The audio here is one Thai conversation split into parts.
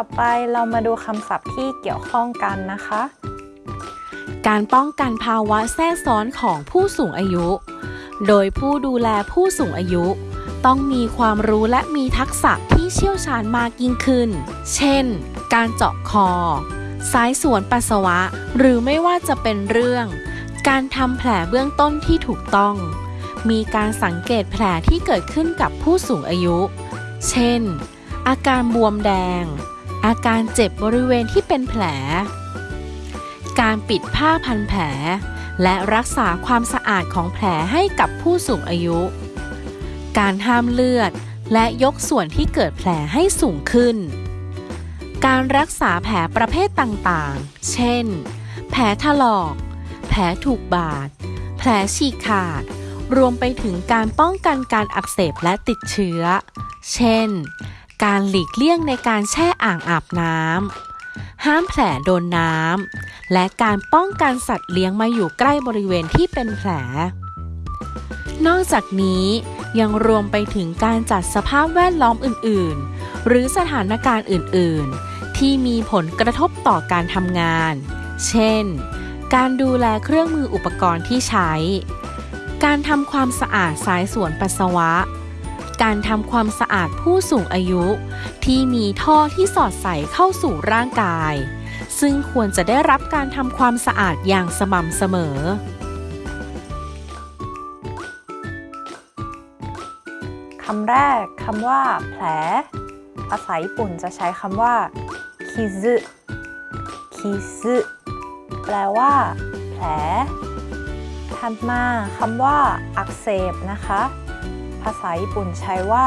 ต่อไปเรามาดูคำศัพท์ที่เกี่ยวข้องกันนะคะ การป้องกันภาวะแทรกซ้อนของผู้สูงอายุ โดยผู้ดูแลผู้สูงอายุ ต้องมีความรู้และมีทักษะที่เชี่ยวชาญมากยิ่งขึ้น เช่น การเจาะคอ สายสวนปัสสาวะ หรือไม่ว่าจะเป็นเรื่อง การทำแผลเบื้องต้นที่ถูกต้อง มีการสังเกตแผลที่เกิดขึ้นกับผู้สูงอายุ เช่นอาการบวมแดง อาการเจ็บบริเวณที่เป็นแผล การปิดผ้าพันแผล และรักษาความสะอาดของแผลให้กับผู้สูงอายุ การห้ามเลือดและยกส่วนที่เกิดแผลให้สูงขึ้น การรักษาแผลประเภทต่างๆ เช่น แผลถลอก แผลถูกบาด แผลฉีกขาด รวมไปถึงการป้องกันการอักเสบและติดเชื้อ เช่น การหลีกเลี่ยงในการแช่อ่างอาบน้ำ ห้ามแผลโดนน้ำ และการป้องกันสัตว์เลี้ยงมาอยู่ใกล้บริเวณที่เป็นแผล นอกจากนี้ยังรวมไปถึงการจัดสภาพแวดล้อมอื่น ๆ หรือสถานการณ์อื่น ๆ ที่มีผลกระทบต่อการทำงาน เช่น การดูแลเครื่องมืออุปกรณ์ที่ใช้ การทำความสะอาดสายสวนปัสสาวะ การทำความสะอาดผู้สูงอายุ ที่มีท่อที่สอดใส่เข้าสู่ร่างกาย ซึ่งควรจะได้รับการทำความสะอาดอย่างสม่ำเสมอ คำแรกคำว่าแผล ภาษาญี่ปุ่นจะใช้คำว่าคิซึคิซึแปลว่า แผลถัดมาคำว่าอักเสบนะคะ ภาษาญี่ปุ่นใช้ว่า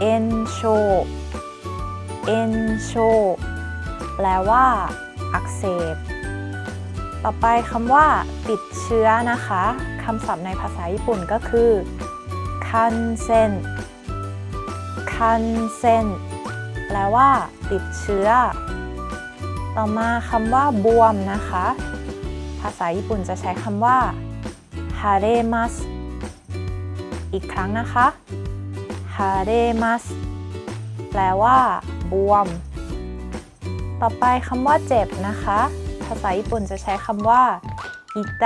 เอนโชเอนโชแปลว่า อักเสบ ต่อไปคำว่า ติดเชื้อนะคะคำศัพท์ในภาษาญี่ปุ่นก็คือคันเซนคันเซนแปลว่า ติดเชื้อ ต่อมาคำว่า บวมนะคะ ภาษาญี่ปุ่นจะใช้คำว่าฮาเรมัส อีกครั้งนะคะฮาเรมัสแปลว่า บวม ต่อไปคำว่าเจ็บนะคะ ภาษาญี่ปุ่นจะใช้คำว่าอิไต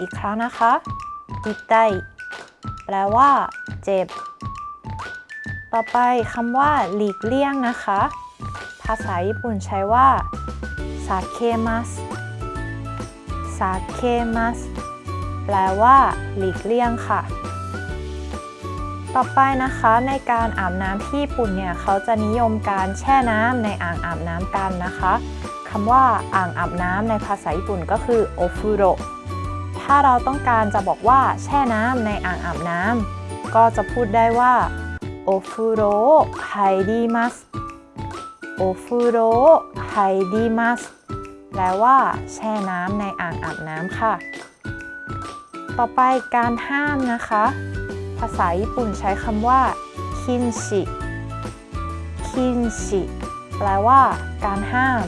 อีกครั้งนะคะอิไตแปลว่า เจ็บ ต่อไปคำว่า หลีกเลี่ยงนะคะ ภาษาญี่ปุ่นใช้ว่าซาเคมัสซาเคมัส แปลว่า หลีกเลี่ยงค่ะ ต่อไปนะคะในการอาบน้ำที่ญี่ปุ่นเนี่ยเขาจะนิยมการแช่น้ำในอ่างอาบน้ำกันนะคะคำว่าอ่างอาบน้ำในภาษาญี่ปุ่นก็คือโอฟุโรถ้าเราต้องการจะบอกว่าแช่น้ำในอ่างอาบน้ำก็จะพูดได้ว่าโอฟุโรไฮดีมัสโอฟุโรไฮดีมัสแปลว่า แช่น้ำในอ่างอาบน้ำค่ะ ต่อไปการห้ามนะคะ ภาษาญี่ปุ่นใช้คำว่าคินชิคินชิแปลว่าการห้าม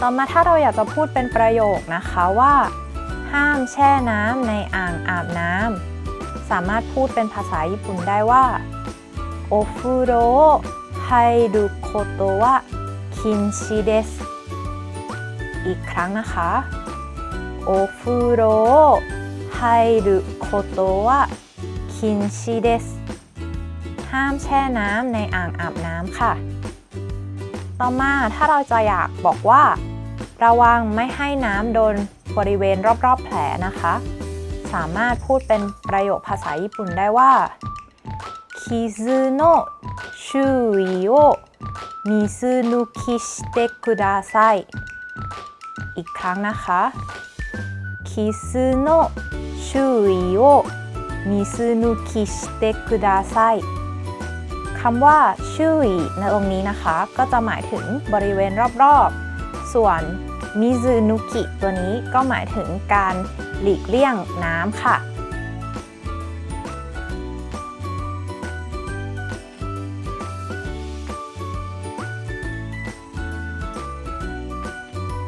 ต่อมาถ้าเราอยากจะพูดเป็นประโยคนะคะว่า ห้ามแช่น้ำในอ่างอาบน้ำสามารถพูดเป็นภาษาญี่ปุ่นได้ว่าโอฟุโรไฮรุโคโตะคินชิเดสอีกครั้งนะคะ โอฟุโรไฮรุโคโตวะคินชิเดสห้ามแช่น้ำในอ่างอาบน้ำค่ะ ต่อมาถ้าเราจะอยากบอกว่า ระวังไม่ให้น้ำโดนบริเวณรอบๆแผลนะคะ สามารถพูดเป็นประโยคภาษาญี่ปุ่นได้ว่าคิซึโนะชูอิโอมิซึนุคิชิเตคุดาไซอีกครั้งนะคะ คิซึโนะชูอิโอมิซึนุคิชิเตคุดาไซคำว่าชื่อในตรงนี้นะคะ ก็จะหมายถึงบริเวณรอบๆ ส่วนมิซูนุกิตัวนี้ก็หมายถึงการหลีกเลี่ยงน้ำค่ะ